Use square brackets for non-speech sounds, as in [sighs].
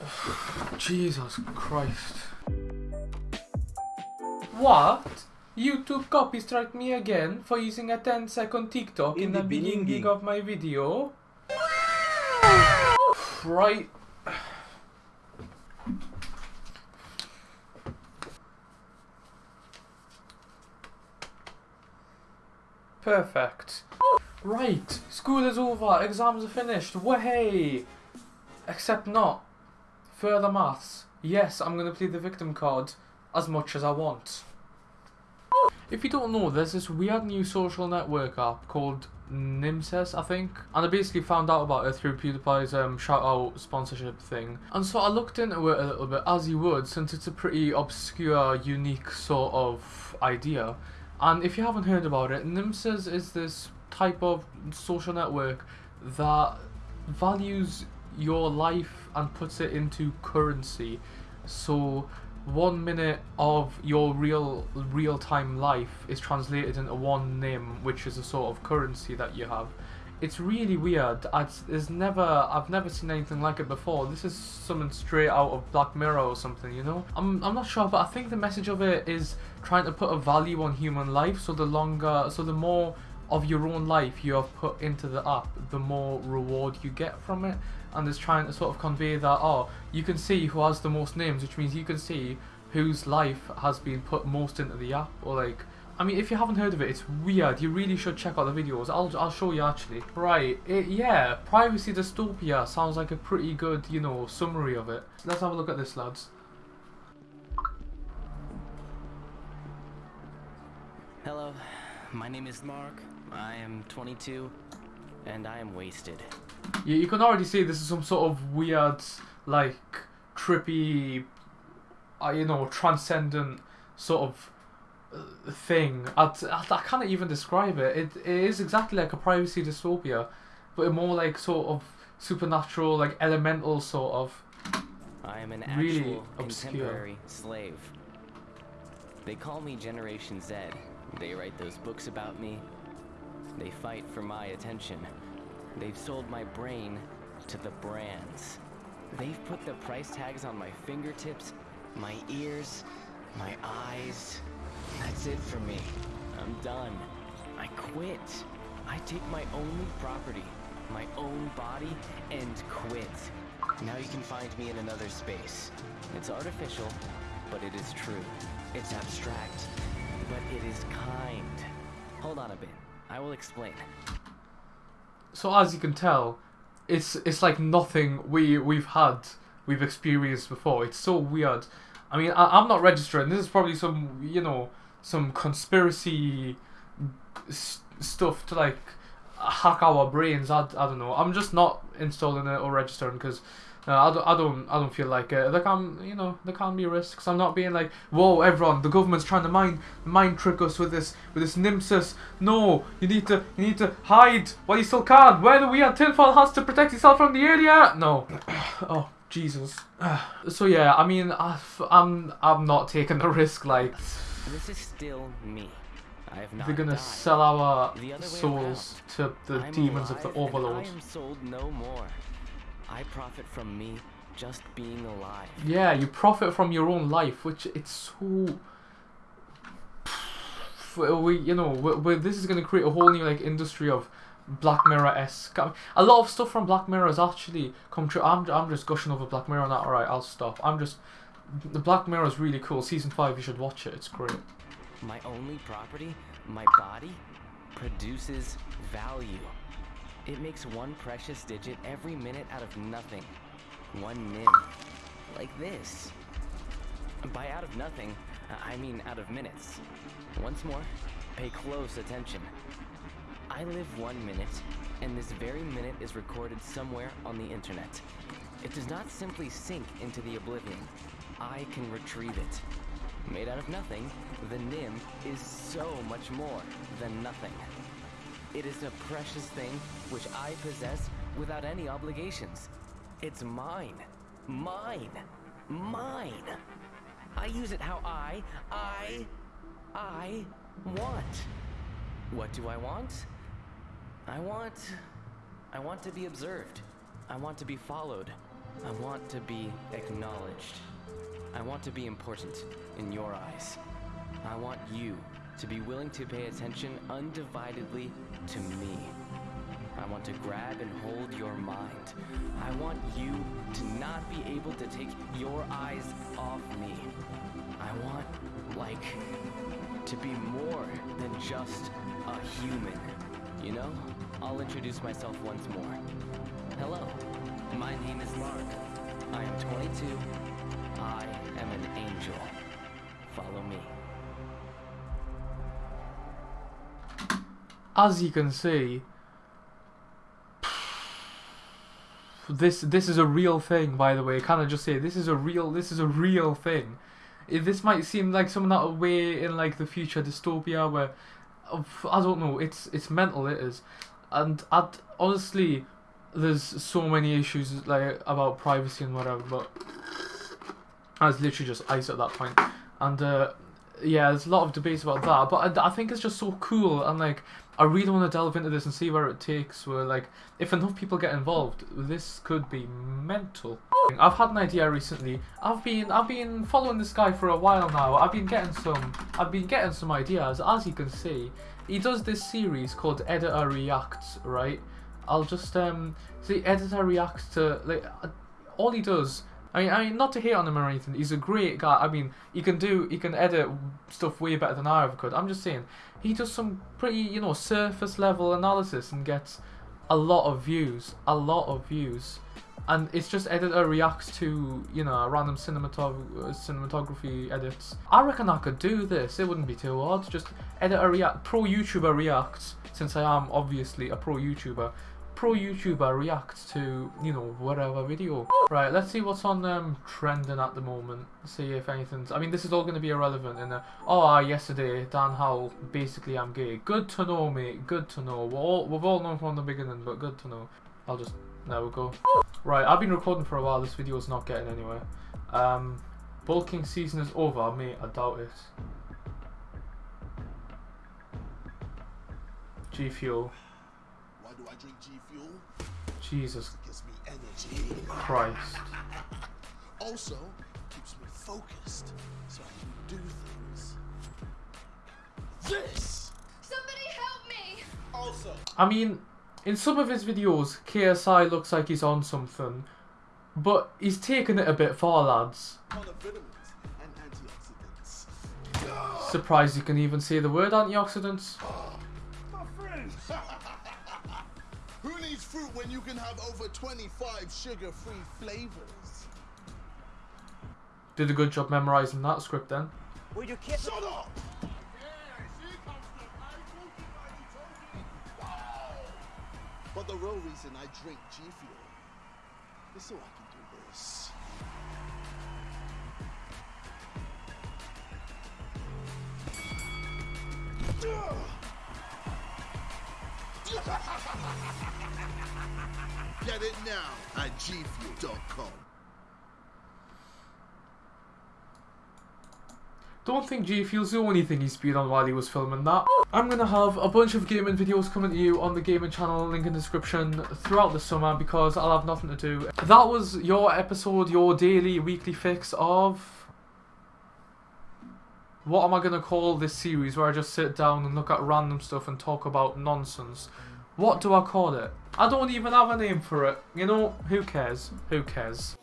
[sighs] Jesus Christ. What? YouTube copy strike me again for using a 10 second TikTok in, In the the beginning beginning. of my video? Right. Perfect. Right, school is over, exams are finished, wahey! Except not. Further maths. Yes, I'm gonna play the victim card as much as I want. If you don't know, there's this weird new social network app called Nimses, I think. And I basically found out about it through PewDiePie's um, shout out sponsorship thing. And so I looked into it a little bit, as you would, since it's a pretty obscure, unique sort of idea. And if you haven't heard about it, Nimses is this type of social network that values your life and puts it into currency. So one minute of your real real time life is translated into one nim, which is a sort of currency that you have. It's really weird. I'd, there's never I've never seen anything like it before. This is something straight out of Black Mirror or something, you know. I'm I'm not sure, but I think the message of it is trying to put a value on human life. So the longer, so the more of your own life you have put into the app, the more reward you get from it. And it's trying to sort of convey that, oh, you can see who has the most nims, which means you can see whose life has been put most into the app. Or like, I mean, if you haven't heard of it, it's weird. You really should check out the videos. I'll, I'll show you actually. Right, it, yeah, Privacy Dystopia sounds like a pretty good, you know, summary of it. Let's have a look at this, lads. Hello, my name is Mark. I am 22, and I am wasted. You, you can already see this is some sort of weird, like, trippy, uh, you know, transcendent sort of uh, thing. I, I, I can't even describe it. it. It is exactly like a privacy dystopia, but more like sort of supernatural, like elemental sort of. I am an Really actual obscure. contemporary slave. They call me Generation Z. They write those books about me. They fight for my attention. They've sold my brain to the brands. They've put the price tags on my fingertips, my ears, my eyes. That's it for me. I'm done. I quit. I take my only property, my own body, and quit. Now you can find me in another space. It's artificial, but it is true. It's abstract, but it is kind. Hold on a bit. I will explain. So as you can tell, it's it's like nothing we we've had we've experienced before. It's so weird. I mean, I, I'm not registering. This is probably some you know some conspiracy stuff to like hack our brains. I, I don't know. I'm just not installing it or registering because. Uh, I, don't, I don't I don't feel like it. There can you know there can be risks. I'm not being like whoa everyone the government's trying to mind mind trick us with this with this Nimses. No, you need to you need to hide while you still can. Wear the weird tinfoil hats to protect yourself from the area? No. [coughs] oh Jesus. [sighs] so yeah, I mean I, I'm I'm not taking the risk. Like This is still me. I have not they're gonna died. sell our The other way souls to the I'm demons of the overlord. I am sold no more. I profit from me just being alive. Yeah, you profit from your own life, which it's so. We, you know, we, we, this is going to create a whole new like industry of Black Mirror esque. A lot of stuff from Black Mirror has actually come true. I'm, I'm just gushing over Black Mirror now. All right, I'll stop. I'm just. The Black Mirror is really cool. Season five, you should watch it. It's great. My only property, my body, produces value. It makes one precious digit every minute out of nothing. One nim. Like this. By out of nothing, I mean out of minutes. Once more, pay close attention. I live one minute, and this very minute is recorded somewhere on the internet. It does not simply sink into the oblivion. I can retrieve it. Made out of nothing, the Nim is so much more than nothing. It is a precious thing which I possess without any obligations. It's mine. Mine. Mine. I use it how I, I, I want. What do I want? I want. I want to be observed. I want to be followed. I want to be acknowledged. I want to be important in your eyes. I want you to be willing to pay attention undividedly to me. I want to grab and hold your mind. I want you to not be able to take your eyes off me. I want, like, to be more than just a human. You know? I'll introduce myself once more. Hello, my name is Mark. I am 22. I am an angel. Follow me. As you can see, this this is a real thing. By the way, can I just say this is a real this is a real thing. If this might seem like something that way in like the future dystopia where I don't know. It's it's mental. It is, and I'd, honestly, there's so many issues like about privacy and whatever. But I was literally just ice at that point, and uh, yeah, there's a lot of debates about that. But I, I think it's just so cool, and like I really want to delve into this and see where it takes. Where like if enough people get involved, this could be mental. I've had an idea recently. I've been I've been following this guy for a while now. I've been getting some I've been getting some ideas. As you can see, he does this series called Editor Reacts, right? I'll just um see Editor reacts to like uh, all he does. I mean, I mean, not to hate on him or anything. He's a great guy. I mean, he can do, he can edit stuff way better than I ever could. I'm just saying, he does some pretty, you know, surface level analysis and gets a lot of views, a lot of views and it's just editor uh, reacts to you know random cinematog uh, cinematography edits. I reckon I could do this. It wouldn't be too hard. Just editor react pro YouTuber reacts since I am obviously a pro YouTuber. Pro YouTuber reacts to you know whatever video. Right, let's see what's on um, trending at the moment. See if anything's. I mean, this is all going to be irrelevant. The oh, uh, yesterday Dan Howell basically I'm gay. Good to know, mate. Good to know. We're all, we've all known from the beginning, but good to know. I'll just there we go. Right, I've been recording for a while. This video is not getting anywhere. Um, bulking season is over, mate. I doubt it. G Fuel. Why do I drink G Fuel? Jesus gives me energy. Christ. Also, keeps me focused so I can do things. This Somebody help me! also. I mean, in some of his videos, KSI looks like he's on something, but he's taken it a bit far, lads. Ton of vitamins and antioxidants. Surprised you can even say the word antioxidants. Oh. Fruit when you can have over 25 sugar-free flavors? Did a good job memorizing that script then. Shut up! But the real reason I drink G Fuel is so I can do this. Get it now at gfuel.com. Don't think G Fuel's the only thing he spewed on while he was filming that. I'm gonna have a bunch of gaming videos coming to you on the gaming channel, link in the description, throughout the summer because I'll have nothing to do. That was your episode, your daily, weekly fix of... What am I gonna call this series where I just sit down and look at random stuff and talk about nonsense? What do I call it? I don't even have a name for it. You know, who cares? Who cares?